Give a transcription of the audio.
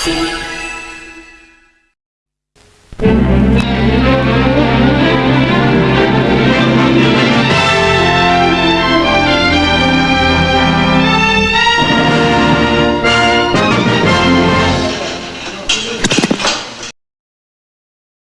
see.